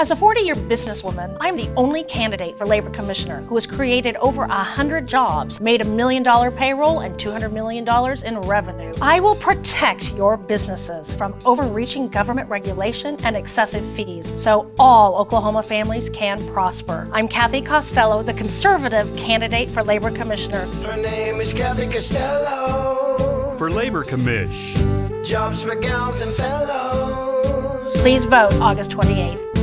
As a 40 year businesswoman, I'm the only candidate for Labor Commissioner who has created over 100 jobs, made a million dollar payroll, and $200 million in revenue. I will protect your businesses from overreaching government regulation and excessive fees so all Oklahoma families can prosper. I'm Cathy Costello, the conservative candidate for Labor Commissioner. Her name is Cathy Costello. For Labor Commish. Jobs for gals and fellows. Please vote August 28th.